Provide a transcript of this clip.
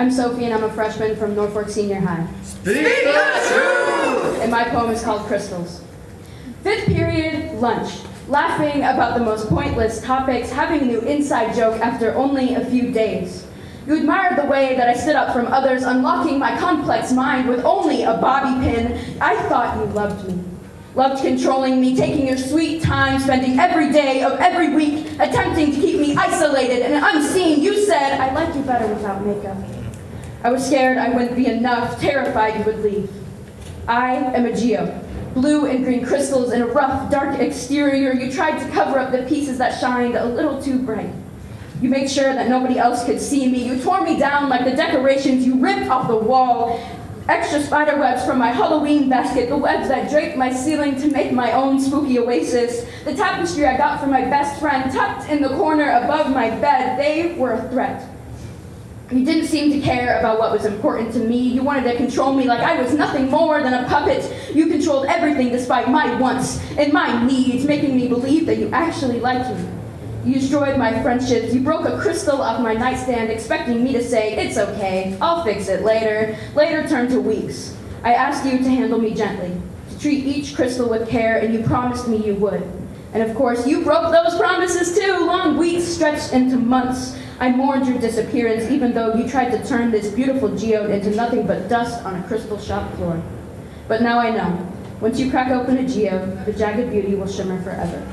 I'm Sophie and I'm a freshman from Norfolk Senior High. Speak the truth! And my poem is called Crystals. Fifth period, lunch. Laughing about the most pointless topics, having a new inside joke after only a few days. You admired the way that I stood up from others, unlocking my complex mind with only a bobby pin. I thought you loved me. Loved controlling me, taking your sweet time, spending every day of every week, attempting to keep me isolated and unseen. You said, I like you better without makeup. I was scared I wouldn't be enough, terrified you would leave. I am a geode. Blue and green crystals in a rough, dark exterior. You tried to cover up the pieces that shined a little too bright. You made sure that nobody else could see me. You tore me down like the decorations you ripped off the wall. Extra spider webs from my Halloween basket, the webs that draped my ceiling to make my own spooky oasis. The tapestry I got from my best friend tucked in the corner above my bed, they were a threat. You didn't seem to care about what was important to me. You wanted to control me like I was nothing more than a puppet. You controlled everything despite my wants and my needs, making me believe that you actually liked me. You destroyed my friendships. You broke a crystal off my nightstand, expecting me to say, It's okay, I'll fix it later. Later turned to weeks. I asked you to handle me gently, to treat each crystal with care, and you promised me you would. And of course, you broke those promises too. Long weeks stretched into months. I mourned your disappearance even though you tried to turn this beautiful geode into nothing but dust on a crystal shop floor. But now I know. Once you crack open a geode, the jagged beauty will shimmer forever.